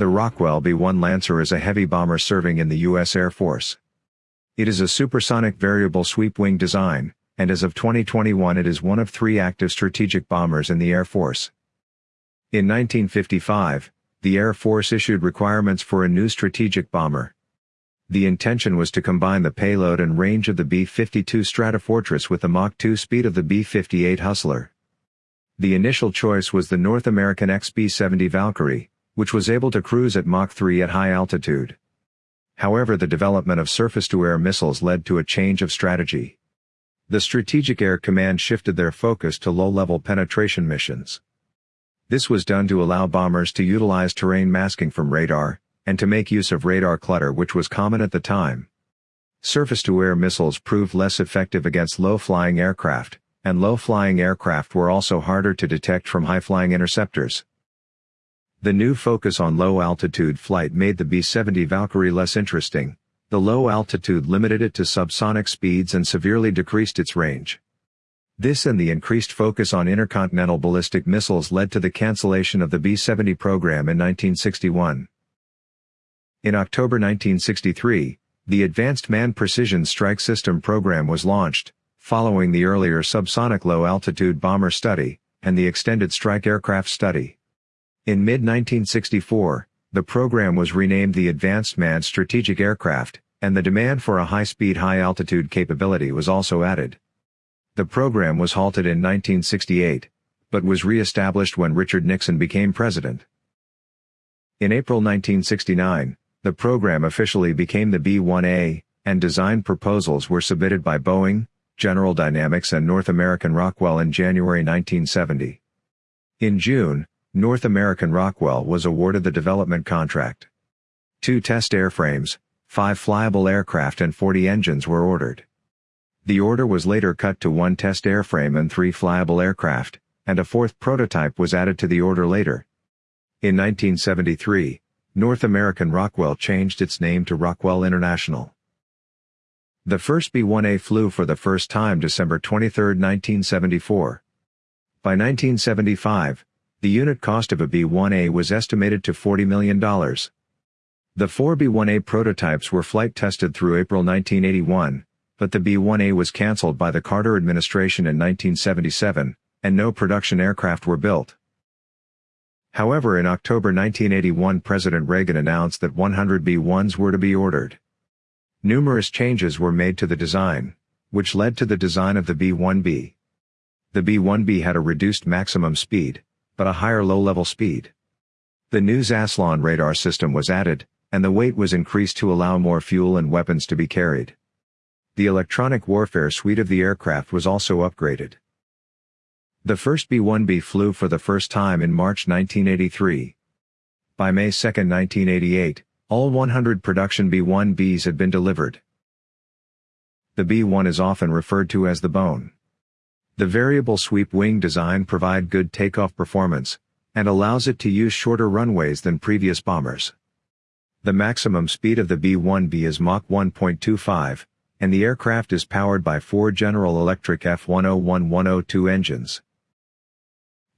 The Rockwell B-1 Lancer is a heavy bomber serving in the U.S. Air Force. It is a supersonic variable sweep wing design, and as of 2021 it is one of three active strategic bombers in the Air Force. In 1955, the Air Force issued requirements for a new strategic bomber. The intention was to combine the payload and range of the B-52 Stratofortress with the Mach 2 speed of the B-58 Hustler. The initial choice was the North American XB-70 Valkyrie, which was able to cruise at Mach 3 at high altitude. However the development of surface-to-air missiles led to a change of strategy. The Strategic Air Command shifted their focus to low-level penetration missions. This was done to allow bombers to utilize terrain masking from radar, and to make use of radar clutter which was common at the time. Surface-to-air missiles proved less effective against low-flying aircraft, and low-flying aircraft were also harder to detect from high-flying interceptors. The new focus on low-altitude flight made the B-70 Valkyrie less interesting, the low altitude limited it to subsonic speeds and severely decreased its range. This and the increased focus on intercontinental ballistic missiles led to the cancellation of the B-70 program in 1961. In October 1963, the Advanced Manned Precision Strike System program was launched, following the earlier subsonic low-altitude bomber study, and the extended strike aircraft study. In mid-1964, the program was renamed the Advanced Manned Strategic Aircraft, and the demand for a high-speed high-altitude capability was also added. The program was halted in 1968, but was re-established when Richard Nixon became president. In April 1969, the program officially became the B-1A, and design proposals were submitted by Boeing, General Dynamics and North American Rockwell in January 1970. In June, North American Rockwell was awarded the development contract. Two test airframes, five flyable aircraft and 40 engines were ordered. The order was later cut to one test airframe and three flyable aircraft, and a fourth prototype was added to the order later. In 1973, North American Rockwell changed its name to Rockwell International. The first B-1A flew for the first time December 23, 1974. By 1975, the unit cost of a B-1A was estimated to $40 million. The four B-1A prototypes were flight tested through April 1981, but the B-1A was cancelled by the Carter administration in 1977, and no production aircraft were built. However in October 1981 President Reagan announced that 100 B-1s were to be ordered. Numerous changes were made to the design, which led to the design of the B-1B. The B-1B had a reduced maximum speed, but a higher low-level speed. The new Zaslon radar system was added, and the weight was increased to allow more fuel and weapons to be carried. The electronic warfare suite of the aircraft was also upgraded. The first B-1B flew for the first time in March 1983. By May 2, 1988, all 100 production B-1Bs had been delivered. The B-1 is often referred to as the bone. The variable sweep wing design provide good takeoff performance, and allows it to use shorter runways than previous bombers. The maximum speed of the B-1B is Mach 1.25, and the aircraft is powered by four General Electric F101-102 engines.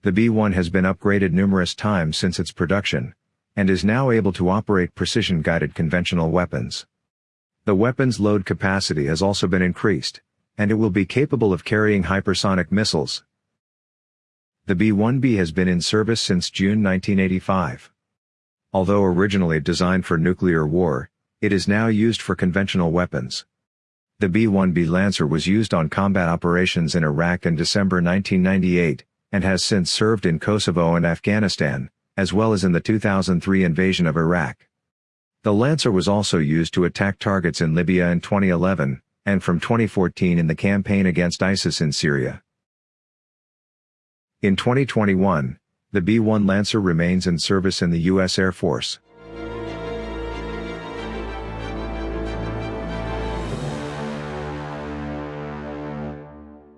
The B-1 has been upgraded numerous times since its production, and is now able to operate precision-guided conventional weapons. The weapon's load capacity has also been increased and it will be capable of carrying hypersonic missiles. The B-1B has been in service since June 1985. Although originally designed for nuclear war, it is now used for conventional weapons. The B-1B Lancer was used on combat operations in Iraq in December 1998, and has since served in Kosovo and Afghanistan, as well as in the 2003 invasion of Iraq. The Lancer was also used to attack targets in Libya in 2011, and from 2014 in the campaign against ISIS in Syria. In 2021, the B-1 Lancer remains in service in the U.S. Air Force.